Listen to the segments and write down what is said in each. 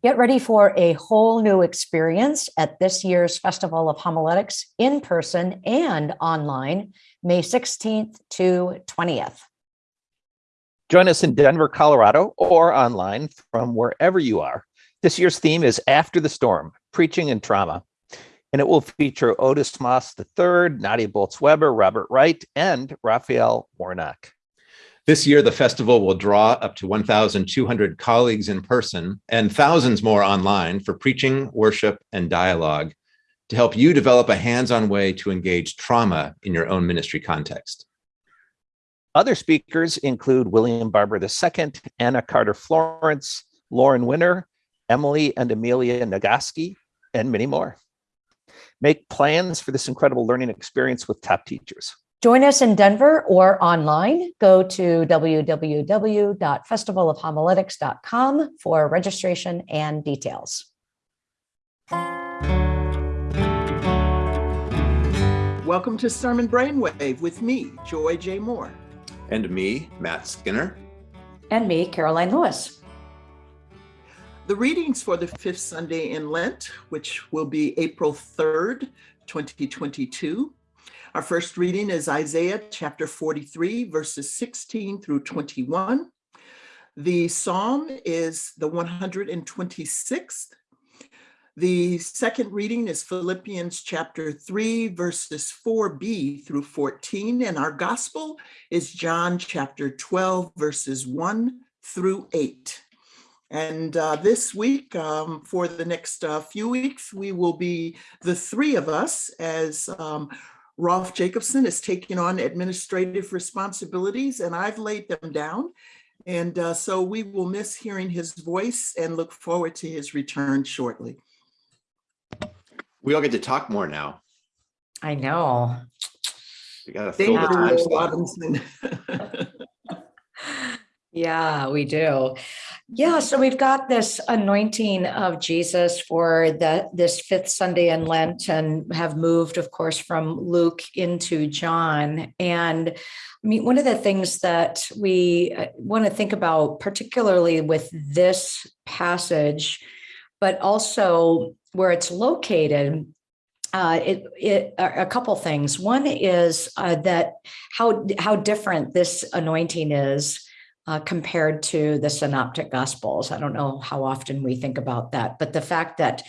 Get ready for a whole new experience at this year's Festival of Homiletics in person and online, May 16th to 20th. Join us in Denver, Colorado, or online from wherever you are. This year's theme is After the Storm, Preaching and Trauma. And it will feature Otis Moss III, Nadia Bolz-Weber, Robert Wright, and Raphael Warnock. This year, the festival will draw up to 1,200 colleagues in person and thousands more online for preaching, worship, and dialogue to help you develop a hands-on way to engage trauma in your own ministry context. Other speakers include William Barber II, Anna Carter Florence, Lauren Winner, Emily and Amelia Nagoski, and many more. Make plans for this incredible learning experience with top teachers. Join us in Denver or online. Go to www.festivalofhomiletics.com for registration and details. Welcome to Sermon Brainwave with me, Joy J. Moore. And me, Matt Skinner. And me, Karoline Lewis. The readings for the fifth Sunday in Lent, which will be April 3rd, 2022, our first reading is Isaiah chapter 43, verses 16 through 21. The psalm is the 126th. The second reading is Philippians chapter 3, verses 4b through 14, and our gospel is John chapter 12, verses 1 through 8. And uh, this week, um, for the next uh, few weeks, we will be the three of us as um, Rolf Jacobson is taking on administrative responsibilities and I've laid them down. And uh, so we will miss hearing his voice and look forward to his return shortly. We all get to talk more now. I know. You got to fill the time slot. Yeah, we do. Yeah, so we've got this anointing of Jesus for the this fifth Sunday in Lent and have moved, of course, from Luke into John. And I mean, one of the things that we uh, want to think about, particularly with this passage, but also where it's located, uh, it, it a couple things. One is uh, that how how different this anointing is uh, compared to the synoptic gospels. I don't know how often we think about that, but the fact that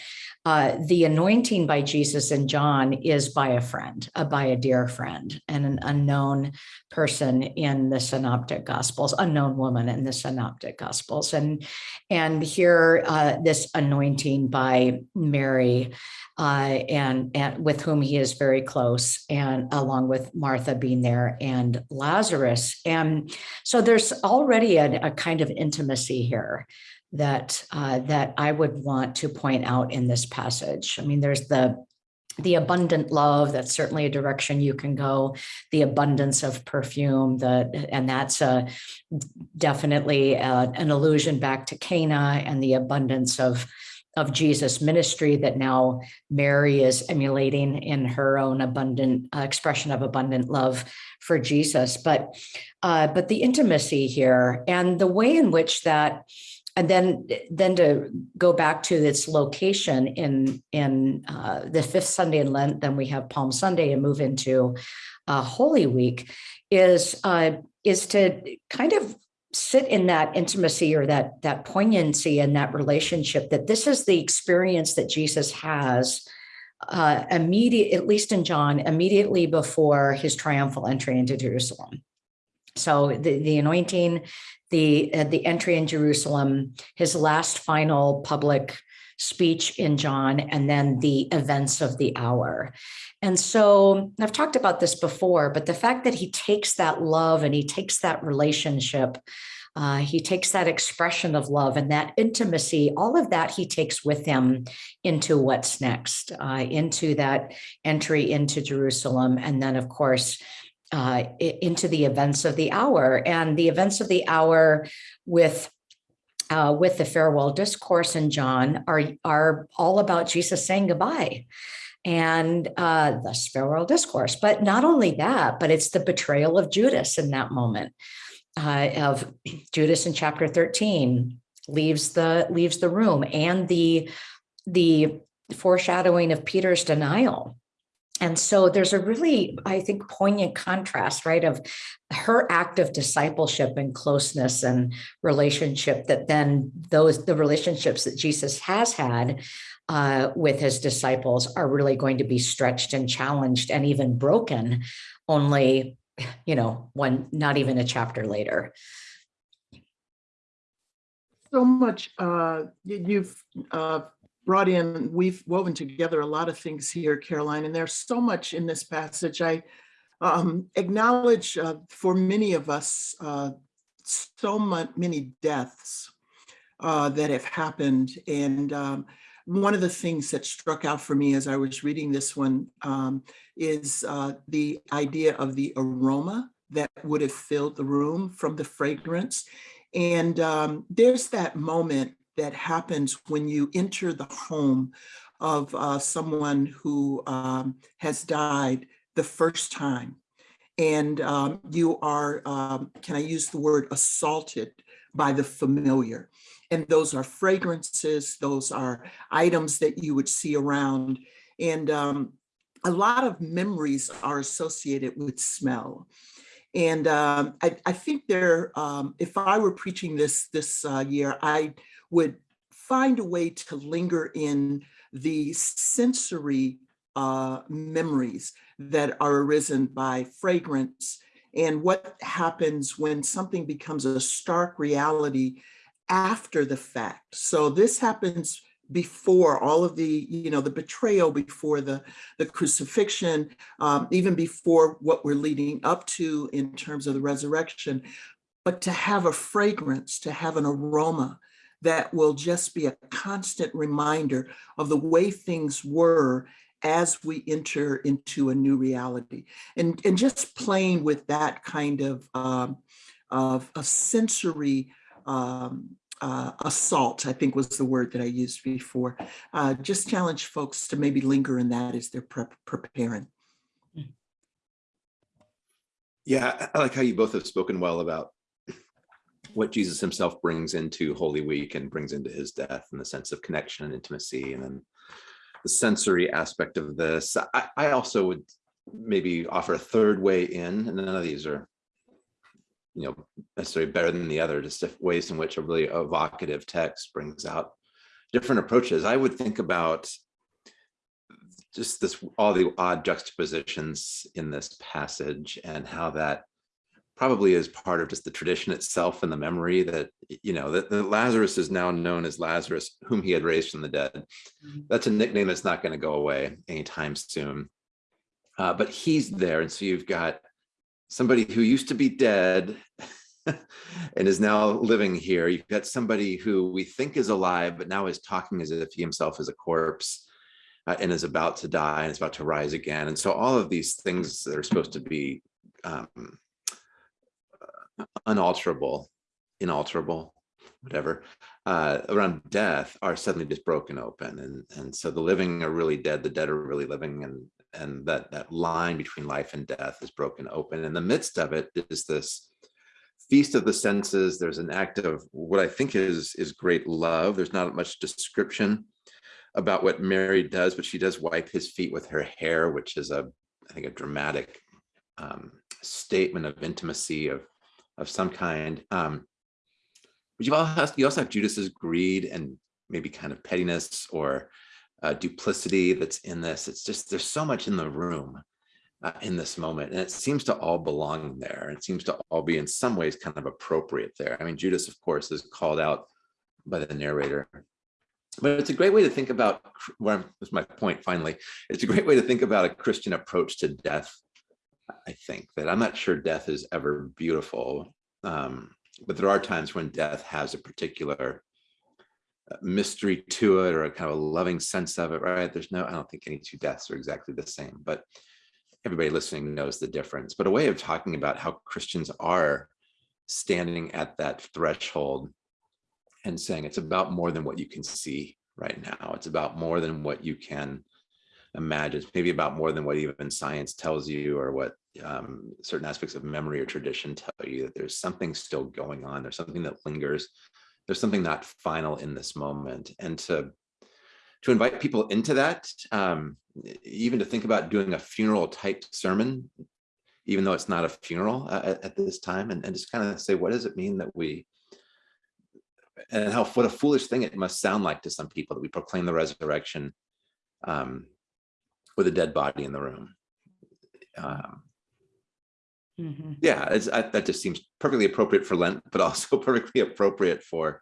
uh, the anointing by Jesus and John is by a friend, uh, by a dear friend, and an unknown person in the synoptic gospels, unknown woman in the synoptic gospels. And, and here, uh, this anointing by Mary uh, and, and with whom he is very close and along with Martha being there and Lazarus. And so there's already a, a kind of intimacy here that uh, that I would want to point out in this passage. I mean, there's the the abundant love that's certainly a direction you can go the abundance of perfume the and that's a definitely a, uh, an allusion back to cana and the abundance of of jesus ministry that now mary is emulating in her own abundant uh, expression of abundant love for jesus but uh, but the intimacy here and the way in which that and then then to go back to its location in in uh, the fifth Sunday in Lent, then we have Palm Sunday and move into uh, Holy Week, is uh, is to kind of sit in that intimacy or that that poignancy and that relationship that this is the experience that Jesus has uh, immediate, at least in John, immediately before his triumphal entry into Jerusalem. So the, the anointing, the, uh, the entry in Jerusalem, his last final public speech in John, and then the events of the hour. And so I've talked about this before, but the fact that he takes that love and he takes that relationship, uh, he takes that expression of love and that intimacy, all of that he takes with him into what's next, uh, into that entry into Jerusalem. And then, of course, uh, into the events of the hour and the events of the hour with uh, with the farewell discourse in John are are all about Jesus saying goodbye and uh, the farewell discourse. But not only that, but it's the betrayal of Judas in that moment uh, of Judas in chapter 13 leaves the leaves the room and the the foreshadowing of Peter's denial. And so there's a really, I think, poignant contrast, right, of her act of discipleship and closeness and relationship that then those the relationships that Jesus has had uh, with his disciples are really going to be stretched and challenged and even broken only, you know, one, not even a chapter later. So much, uh, you- you've uh, brought in, we've woven together a lot of things here, Karoline, and there's so much in this passage. I um, acknowledge uh, for many of us, uh, so much, many deaths uh, that have happened. And um, one of the things that struck out for me as I was reading this one um, is uh, the idea of the aroma that would have filled the room from the fragrance. And um, there's that moment that happens when you enter the home of uh, someone who um, has died the first time. And um, you are, um, can I use the word assaulted by the familiar? And those are fragrances, those are items that you would see around. And um, a lot of memories are associated with smell. And um, I, I think there, um, if I were preaching this this uh, year, I would find a way to linger in the sensory uh, memories that are arisen by fragrance and what happens when something becomes a stark reality after the fact. So this happens before all of the, you know, the betrayal before the, the crucifixion, um, even before what we're leading up to in terms of the resurrection, but to have a fragrance, to have an aroma that will just be a constant reminder of the way things were as we enter into a new reality. And, and just playing with that kind of, um, of a sensory um, uh, assault, I think was the word that I used before. Uh, just challenge folks to maybe linger in that as they're prep preparing. Yeah, I like how you both have spoken well about what Jesus himself brings into Holy Week and brings into his death and the sense of connection and intimacy and then the sensory aspect of this. I, I also would maybe offer a third way in, and none of these are you know necessarily better than the other, just ways in which a really evocative text brings out different approaches. I would think about just this all the odd juxtapositions in this passage and how that probably is part of just the tradition itself and the memory that you know that, that Lazarus is now known as Lazarus whom he had raised from the dead. That's a nickname that's not going to go away anytime soon. Uh, but he's there and so you've got somebody who used to be dead and is now living here. You've got somebody who we think is alive, but now is talking as if he himself is a corpse uh, and is about to die and is about to rise again. And so all of these things that are supposed to be um, unalterable, inalterable, whatever, uh, around death are suddenly just broken open. And, and so the living are really dead, the dead are really living, and, and that, that line between life and death is broken open. In the midst of it is this feast of the senses. There's an act of what I think is, is great love. There's not much description about what Mary does, but she does wipe his feet with her hair, which is a, I think, a dramatic um, statement of intimacy of, of some kind. Um, but you also, have, you also have Judas's greed and maybe kind of pettiness or uh, duplicity that's in this. It's just, there's so much in the room uh, in this moment. And it seems to all belong there. It seems to all be in some ways kind of appropriate there. I mean, Judas, of course, is called out by the narrator. But it's a great way to think about, where was my point finally, it's a great way to think about a Christian approach to death. I think that I'm not sure death is ever beautiful, um, but there are times when death has a particular uh, mystery to it or a kind of a loving sense of it, right? There's no, I don't think any two deaths are exactly the same, but everybody listening knows the difference. But a way of talking about how Christians are standing at that threshold and saying it's about more than what you can see right now. It's about more than what you can imagine. It's maybe about more than what even science tells you or what um, certain aspects of memory or tradition tell you that there's something still going on. There's something that lingers there's something not final in this moment and to to invite people into that um even to think about doing a funeral type sermon even though it's not a funeral uh, at, at this time and, and just kind of say what does it mean that we and how what a foolish thing it must sound like to some people that we proclaim the resurrection um with a dead body in the room um Mhm. yeah it's, I, that just seems perfectly appropriate for lent but also perfectly appropriate for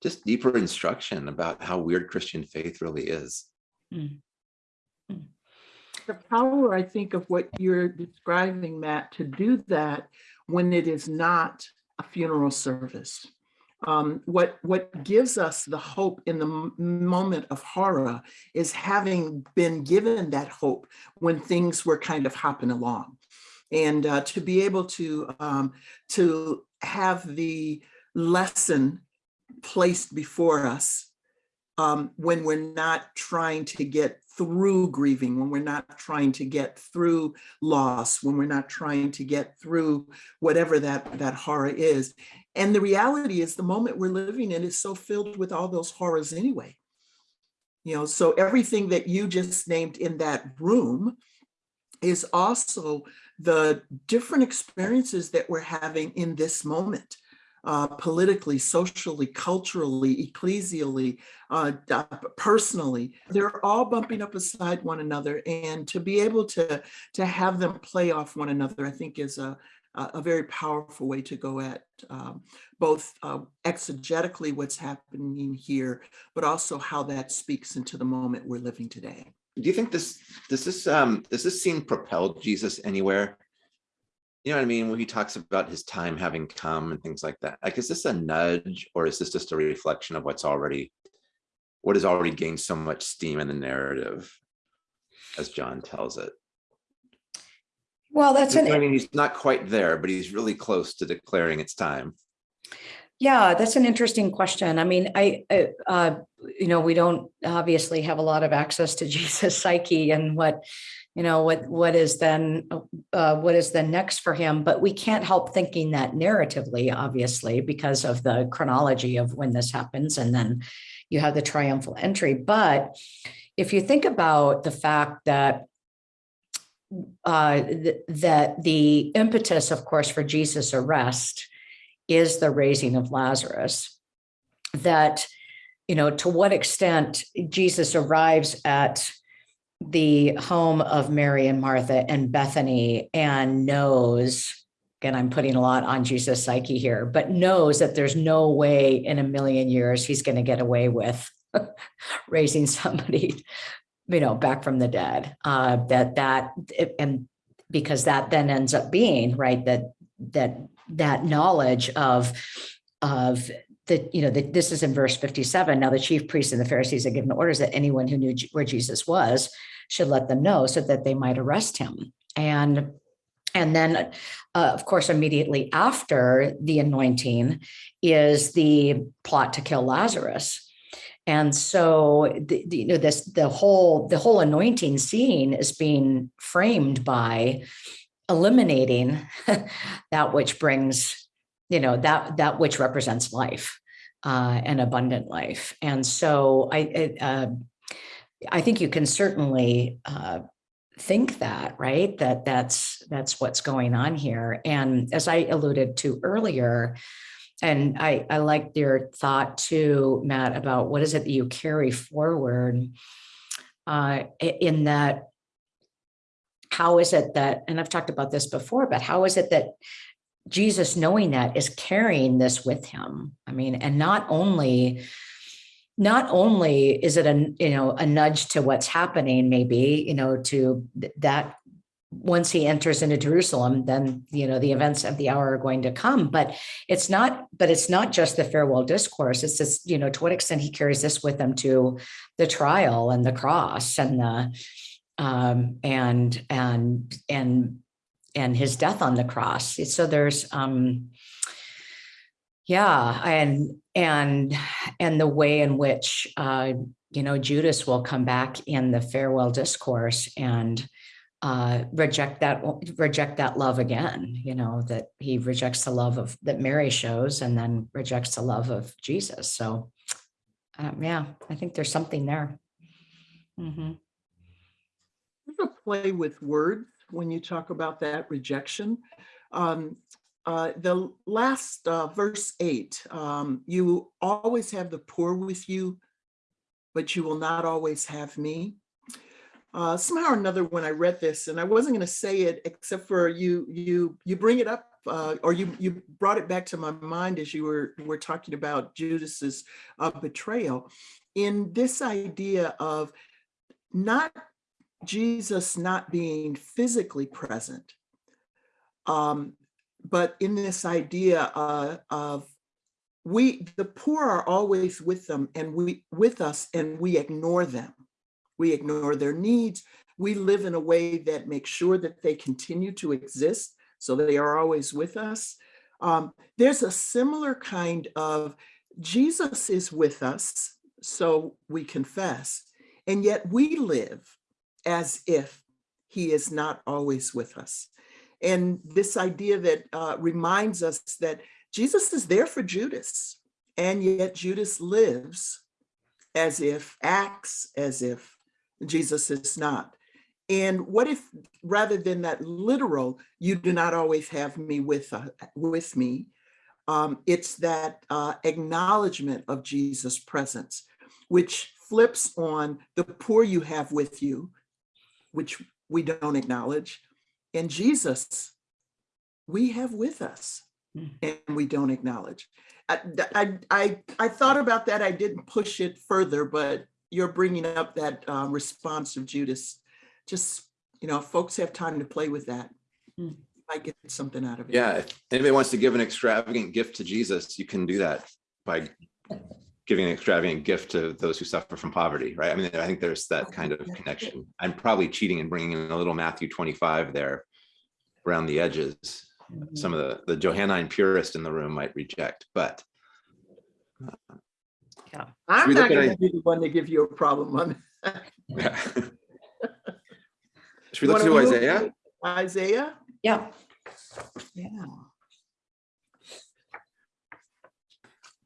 just deeper instruction about how weird christian faith really is the power, I think, of what you're describing, Matt, to do that when it is not a funeral service. Um, what what gives us the hope in the moment of horror is having been given that hope when things were kind of hopping along, and uh, to be able to um, to have the lesson placed before us um, when we're not trying to get through grieving, when we're not trying to get through loss, when we're not trying to get through whatever that, that horror is. And the reality is the moment we're living in is so filled with all those horrors anyway. You know, so everything that you just named in that room is also the different experiences that we're having in this moment uh, politically, socially, culturally, ecclesially, uh, personally. They're all bumping up beside one another, and to be able to to have them play off one another, I think, is a a very powerful way to go at um, both uh, exegetically what's happening here, but also how that speaks into the moment we're living today. do you think this does this um does this scene propel jesus anywhere you know what i mean? When he talks about his time having come and things like that. Like is this a nudge or is this just a reflection of what's already what has already gained so much steam in the narrative as john tells it? Well, that's an i mean he's not quite there but he's really close to declaring it's time Yeah, that's an interesting question. I mean, I, I, uh, you know, we don't obviously have a lot of access to Jesus' psyche and what, you know, what what is then uh, what is then next for him. But we can't help thinking that narratively, obviously, because of the chronology of when this happens, and then you have the triumphal entry. But if you think about the fact that uh, th- that the impetus, of course, for Jesus' arrest is the raising of Lazarus. That, you know, to what extent Jesus arrives at the home of Mary and Martha and Bethany and knows, again, I'm putting a lot on Jesus' psyche here, but knows that there's no way in a million years he's going to get away with raising somebody, you know, back from the dead. Uh, that that and because that then ends up being right that that that knowledge of of the you know that this is in verse 57 now the chief priests and the pharisees had given orders that anyone who knew where jesus was should let them know so that they might arrest him. And and then uh, of course immediately after the anointing is the plot to kill lazarus. And so the, the, you know this the whole the whole anointing scene is being framed by eliminating that which brings you know that that which represents life uh, and abundant life. And so i it, uh, i think you can certainly uh, think that right? That that's that's what's going on here. And as i alluded to earlier and i i liked your thought too matt about what is it that you carry forward uh, in that how is it that, and I've talked about this before, but how is it that Jesus, knowing that, is carrying this with him? I mean, and not only, not only is it a you know a nudge to what's happening, maybe you know to th- that once he enters into Jerusalem, then you know the events of the hour are going to come. But it's not, but it's not just the farewell discourse. It's just you know to what extent he carries this with him to the trial and the cross and the um, and and and and his death on the cross. So there's um, yeah, and and and the way in which uh, you know Judas will come back in the farewell discourse and uh, reject that, reject that love again, you know, that he rejects the love of, that Mary shows and then rejects the love of Jesus. So, um, yeah, I think there's something there. There's a play with words when you talk about that rejection. Um, uh, the last uh, verse eight, um, you always have the poor with you, but you will not always have me. Uh, somehow or another, when I read this, and I wasn't going to say it except for you, you, you bring it up, uh, or you, you brought it back to my mind as you were, were talking about Judas's uh, betrayal. In this idea of not Jesus not being physically present, um, but in this idea uh, of we, the poor are always with them and we with us and we ignore them. We ignore their needs. We live in a way that makes sure that they continue to exist. So they are always with us. Um, there's a similar kind of Jesus is with us, so we confess, and yet we live as if he is not always with us. And this idea that uh, reminds us that Jesus is there for Judas, and yet Judas lives as if, acts as if Jesus is not. And what if, rather than that literal, you do not always have me with, uh, with me, um, it's that uh, acknowledgement of Jesus' presence, which flips on the poor you have with you, which we don't acknowledge, and Jesus, we have with us Mm. and we don't acknowledge. I, I, I, I thought about that. I didn't push it further, but you're bringing up that uh, response of Judas. Just, you know, folks have time to play with that. Mm. I get something out of it. Yeah, if anybody wants to give an extravagant gift to Jesus, you can do that by giving an extravagant gift to those who suffer from poverty, right? I mean, I think there's that kind of connection. I'm probably cheating and bringing in a little Matthew 25 there around the edges. Mhm. Some of the, the Johannine purist in the room might reject, but yeah, I'm not going to be the one to give you a problem on. yeah. Should we You look wanna to Isaiah? Isaiah? Yeah. Yeah.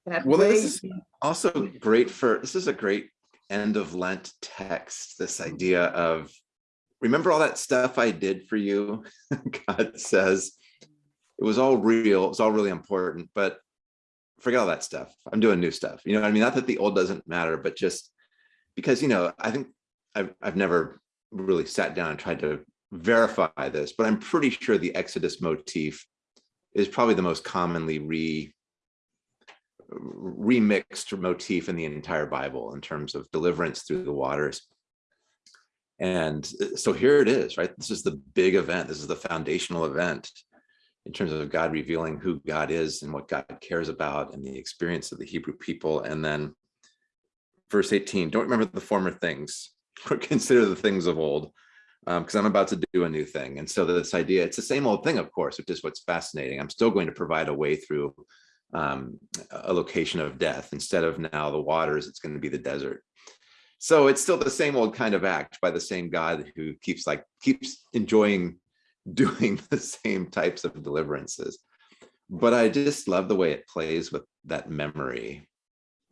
That Well, way, this is also great for, this is a great end of Lent text, this mm-hmm. idea of, remember all that stuff I did for you? God says, it was all real, it was all really important, but forget all that stuff. I'm doing new stuff. You know what I mean? Not that the old doesn't matter, but just because, you know, I think I've, I've never really sat down and tried to verify this, but I'm pretty sure the Exodus motif is probably the most commonly re remixed motif in the entire Bible in terms of deliverance through the waters. And uh, so here it is, right? This is the big event. This is the foundational event in terms of God revealing who God is and what God cares about and the experience of the Hebrew people. And then verse 18, don't remember the former things or consider the things of old um, because I'm about to do a new thing. And so this idea, it's the same old thing, of course, which is what's fascinating. I'm still going to provide a way through um, a location of death. Instead of now the waters, it's going to be the desert. So it's still the same old kind of act by the same God who keeps like keeps enjoying doing the same types of deliverances. But I just love the way it plays with that memory.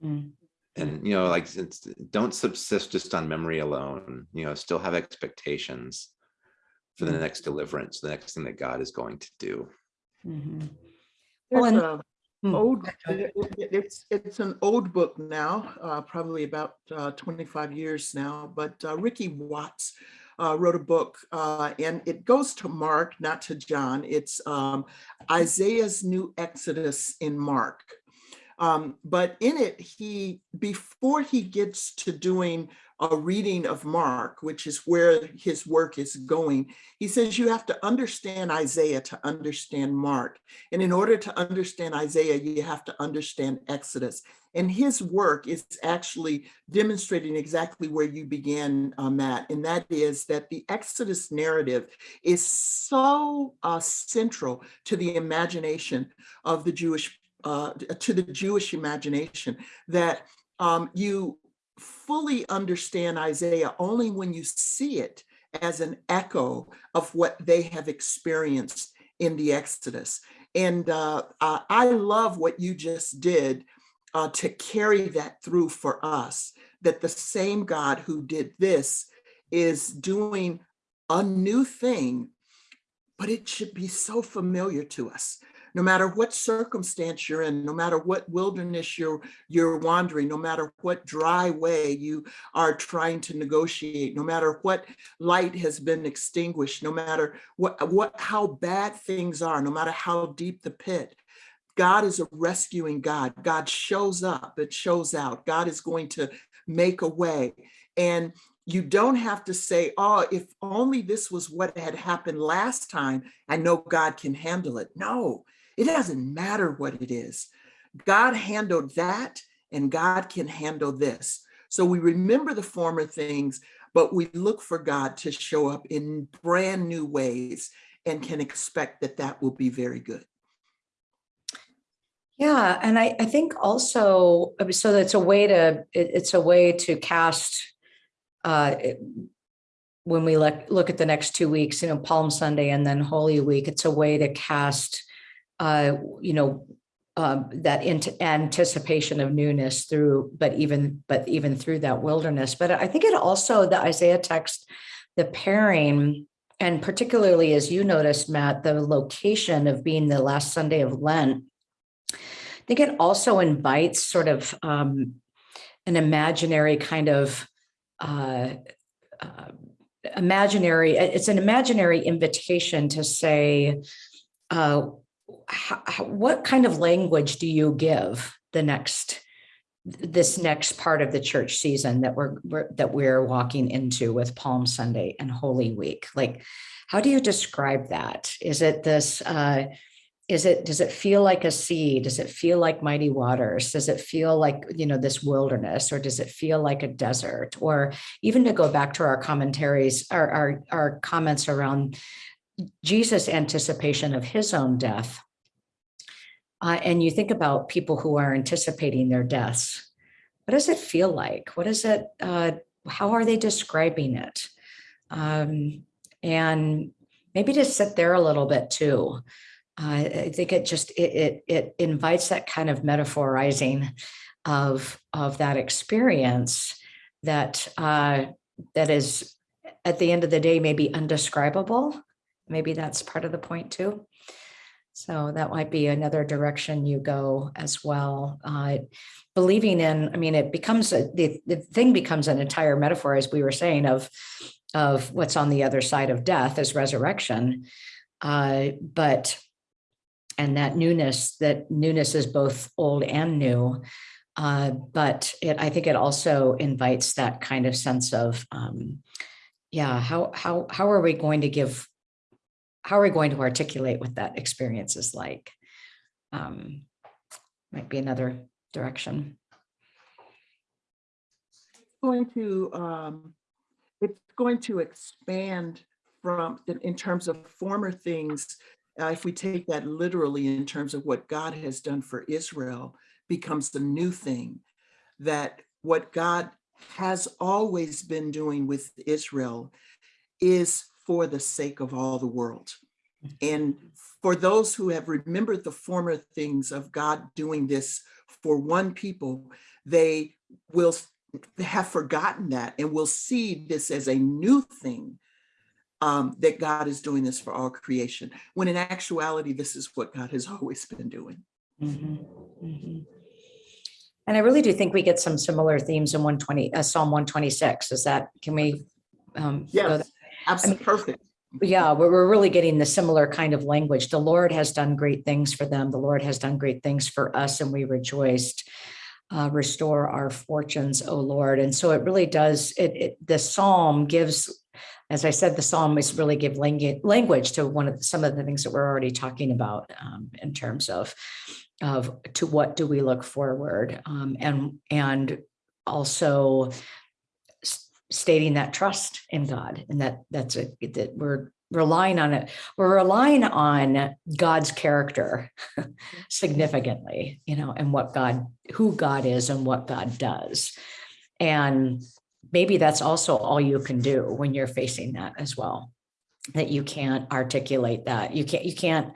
Mm. And you know, like it's, don't subsist just on memory alone. You know, still have expectations for the Mm. next deliverance, the next thing that God is going to do. Mhm. Well, and- a Hmm. Old, it- it- it's, it's an old book now, uh, probably about uh, 25 years now, but uh, Ricky Watts uh, wrote a book uh, and it goes to Mark, not to John. It's um, Isaiah's New Exodus in Mark. Um, but in it, he, before he gets to doing a reading of Mark, which is where his work is going, he says you have to understand Isaiah to understand Mark. And in order to understand Isaiah, you have to understand Exodus. And his work is actually demonstrating exactly where you began, uh, Matt, and that is that the Exodus narrative is so uh, central to the imagination of the Jewish, uh, to the Jewish imagination that um, you fully understand Isaiah only when you see it as an echo of what they have experienced in the Exodus. And uh, I love what you just did uh, to carry that through for us, that the same God who did this is doing a new thing, but it should be so familiar to us. No matter what circumstance you're in, no matter what wilderness you're you're wandering, no matter what dry way you are trying to negotiate, no matter what light has been extinguished, no matter what what how bad things are, no matter how deep the pit, God is a rescuing God. God shows up, it shows out. God is going to make a way. And you don't have to say, oh, if only this was what had happened last time, I know God can handle it. No, it doesn't matter what it is. God handled that and God can handle this. So we remember the former things, but we look for God to show up in brand new ways and can expect that that will be very good. Yeah, and I, I think also, so that's a way to, it- it's a way to cast, uh, when we look, look at the next two weeks, you know, Palm Sunday and then Holy Week, it's a way to cast, uh, you know, um, that anticipation of newness through, but even, but even through that wilderness. But I think it also, the Isaiah text, the pairing, and particularly as you noticed, Matt, the location of being the last Sunday of Lent, I think it also invites sort of um, an imaginary kind of uh, uh, imaginary, it's an imaginary invitation to say, uh, how, what kind of language do you give the next, this next part of the church season that we're, we're that we're walking into with Palm Sunday and Holy Week? Like, how do you describe that? Is it this, uh, is it, does it feel like a sea? Does it feel like mighty waters? Does it feel like, you know, this wilderness, or does it feel like a desert? Or even to go back to our commentaries, our, our, our comments around Jesus' anticipation of his own death. Uh, and you think about people who are anticipating their deaths. What does it feel like? What is it? Uh, how are they describing it? Um, and maybe to sit there a little bit too. Uh, I think it just it, it it invites that kind of metaphorizing of of that experience that uh, that is at the end of the day maybe undescribable. Maybe that's part of the point too. So that might be another direction you go as well. Uh, believing in, I mean, it becomes a, the the thing becomes an entire metaphor, as we were saying, of of what's on the other side of death is resurrection. Uh, but and that newness, that newness is both old and new. Uh, but it, I think it also invites that kind of sense of, um, yeah, how how how are we going to give, how are we going to articulate what that experience is like? Um, might be another direction. Going to, um, it's going to expand from, in terms of former things uh, if we take that literally in terms of what God has done for Israel, becomes the new thing. That what God has always been doing with Israel is for the sake of all the world. And for those who have remembered the former things of God doing this for one people, they will have forgotten that and will see this as a new thing um, that God is doing this for all creation, when in actuality, this is what God has always been doing. Mhm, mhm. And I really do think we get some similar themes in 120, uh, Psalm 126. Is that, can we? um, go Yes, there? absolutely perfect. Yeah, we're, we're really getting the similar kind of language. The Lord has done great things for them. The Lord has done great things for us and we rejoiced. Uh, restore our fortunes, O Lord. And so it really does, it, it, the Psalm gives, as I said, the Psalm is really give language, language to one of, some of the things that we're already talking about um, in terms of, of to what do we look forward um, and, and also stating that trust in God and that that's a, that we're relying on it. We're relying on God's character significantly, you know, and what God, who God is and what God does. And maybe that's also all you can do when you're facing that as well. That you can't articulate that. You can't, you can't,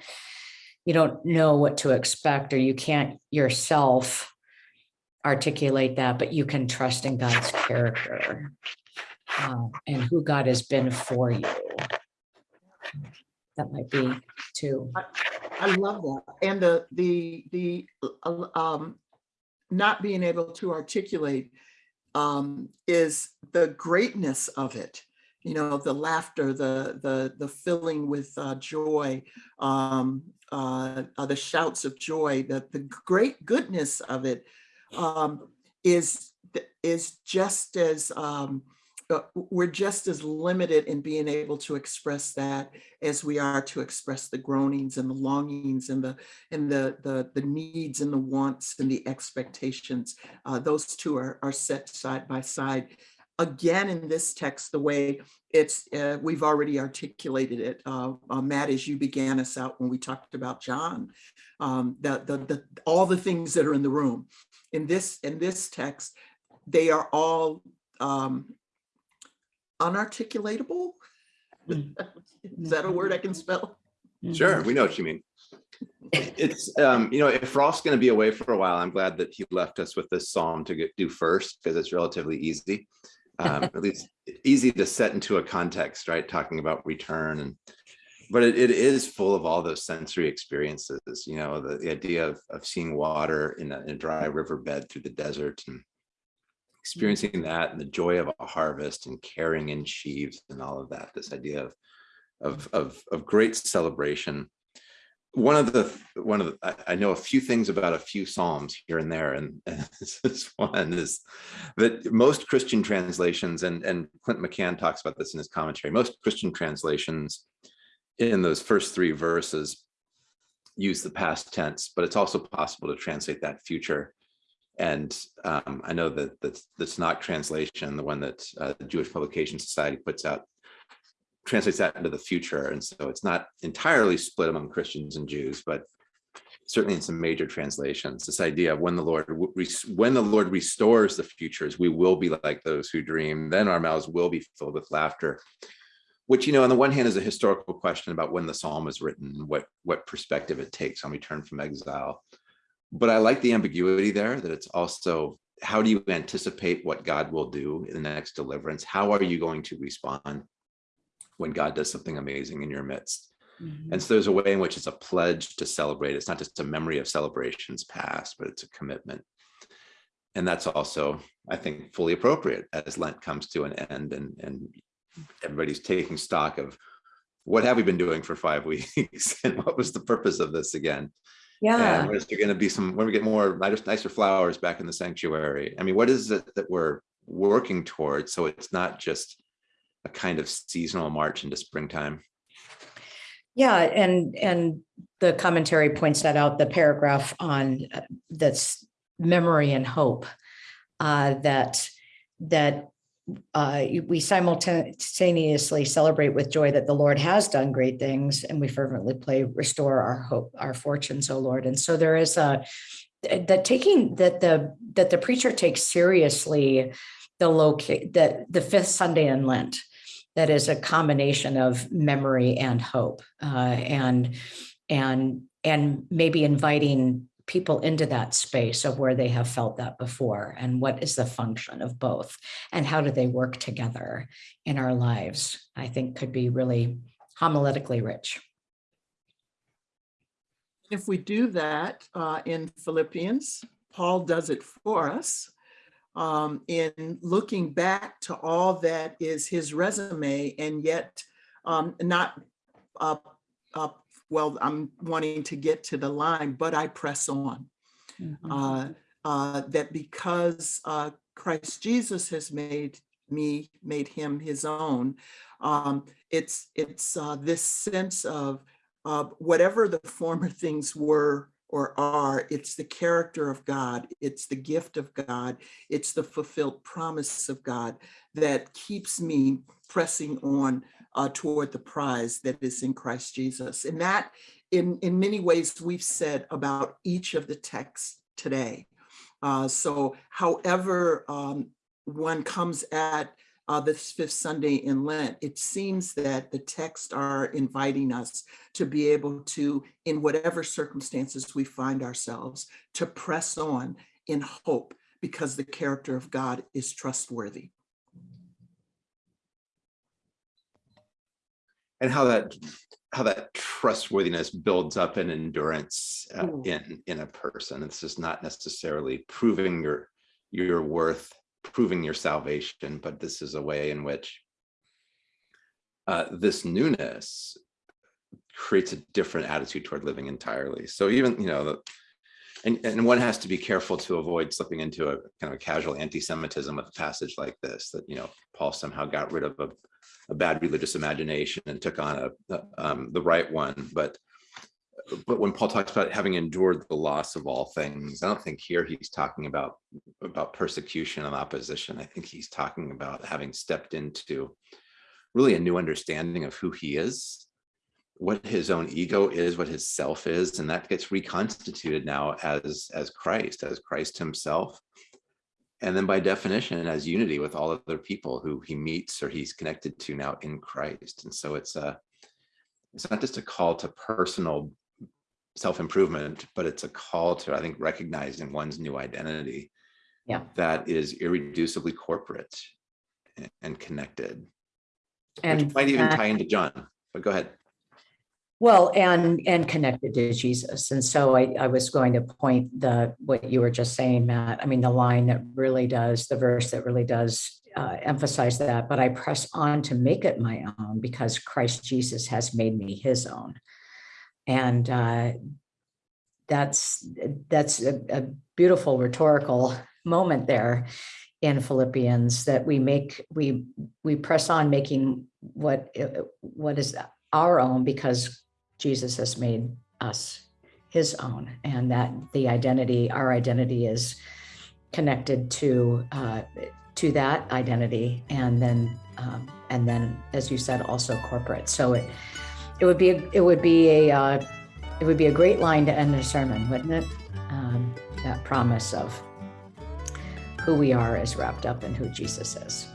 you don't know what to expect or you can't yourself articulate that, but you can trust in God's character uh, and who God has been for you. That might be too. I love that. And the, the, the, uh, um, not being able to articulate um, is the greatness of it. You know, the laughter, the, the, the filling with uh, joy, um, uh, uh, the shouts of joy, the, the great goodness of it um, is, is just as, um, we're just as limited in being able to express that as we are to express the groanings and the longings and the and the the, the needs and the wants and the expectations. Uh, those two are, are set side by side. Again, in this text, the way it's uh, we've already articulated it, uh, uh, Matt, as you began us out when we talked about John, um, the, the the all the things that are in the room. In this in this text, they are all um, unarticulatable. Mm. Is that a word I can spell? Sure, we know what you mean. It's, um, you know, if Rolf's going to be away for a while, I'm glad that he left us with this psalm to get do first because it's relatively easy. Um, at least easy to set into a context, right? Talking about return and but it, it is full of all those sensory experiences, you know, the, the idea of, of seeing water in a, in a dry riverbed through the desert and experiencing that and the joy of a harvest and carrying in sheaves and all of that, this idea of, of, mm. of, of great celebration. One of the, one of the, I, I know a few things about a few Psalms here and there, and, and this one is that most Christian translations, and, and Clint McCann talks about this in his commentary, most Christian translations in those first three verses use the past tense, but it's also possible to translate that future. And um, I know that that's, that's not translation, the one that uh, the Jewish Publication Society puts out, translates that into the future. And so it's not entirely split among Christians and Jews, but certainly in some major translations, this idea of when the Lord when the Lord restores the futures, we will be like those who dream. Then our mouths will be filled with laughter which, you know, on the one hand is a historical question about when the psalm was written, what, what perspective it takes on return from exile. But I like the ambiguity there that it's also, how do you anticipate what God will do in the next deliverance? How are you going to respond when God does something amazing in your midst? Mhm. And so there's a way in which it's a pledge to celebrate. It's not just a memory of celebrations past, but it's a commitment. And that's also, I think, fully appropriate as Lent comes to an end and, and everybody's taking stock of what have we been doing for five weeks and what was the purpose of this again? Yeah. And where's there going to be some, when we get more nicer, nicer flowers back in the sanctuary? I mean, what is it that we're working towards? So it's not just a kind of seasonal march into springtime. Yeah, and, and the commentary points that out, the paragraph on uh, that's memory and hope. uh, That, that uh, we simultaneously celebrate with joy that the Lord has done great things and we fervently play, restore our hope, our fortunes, O Lord. And so there is a, that taking, that the, that the preacher takes seriously the locate, that the fifth Sunday in Lent, that is a combination of memory and hope uh, and and and maybe inviting people into that space of where they have felt that before and what is the function of both and how do they work together in our lives i think could be really homiletically rich. If we do that uh, in Philippians, Paul does it for us um, in looking back to all that is his resume and yet um, not, uh, uh, well, I'm wanting to get to the line, but I press on. Uh, uh, that because uh, Christ Jesus has made me, made him his own, um, it's, it's uh, this sense of uh, whatever the former things were or are, it's the character of God, it's the gift of God, it's the fulfilled promise of God that keeps me pressing on uh, toward the prize that is in Christ Jesus. And that, in, in many ways, we've said about each of the texts today. Uh, so however um, one comes at uh, this fifth Sunday in Lent, it seems that the texts are inviting us to be able to, in whatever circumstances we find ourselves, to press on in hope because the character of God is trustworthy. And how that how that trustworthiness builds up an endurance uh, Mm. in in a person it's just not necessarily proving your your worth proving your salvation but this is a way in which uh, this newness creates a different attitude toward living entirely so even you know the and, and one has to be careful to avoid slipping into a kind of a casual anti-Semitism with a passage like this, that, you know, Paul somehow got rid of a, a bad religious imagination and took on a, um, the right one. But, but when Paul talks about having endured the loss of all things, I don't think here he's talking about, about persecution and opposition. I think he's talking about having stepped into really a new understanding of who he is what his own ego is, what his self is, and that gets reconstituted now as as Christ, as Christ himself. And then by definition, as unity with all other people who he meets or he's connected to now in Christ. And so it's a it's not just a call to personal self-improvement, but it's a call to, I think, recognizing one's new identity Yeah. that is irreducibly corporate and- and connected. Which And might even that- tie into John, but go ahead. Well, and, and connected to Jesus. And so I, I was going to point the, what you were just saying, Matt. I mean, the line that really does, the verse that really does uh, emphasize that, but I press on to make it my own because Christ Jesus has made me his own. And uh, that's, that's a, a beautiful rhetorical moment there in Philippians that we make, we, we press on making what, what is our own because Jesus has made us his own and that the identity, our identity is connected to, uh, to that identity and then, um, and then, as you said, also corporate. So it, it would be, a- it would be a, uh, it would be a great line to end a sermon, wouldn't it? Um, that promise of who we are is wrapped up in who Jesus is.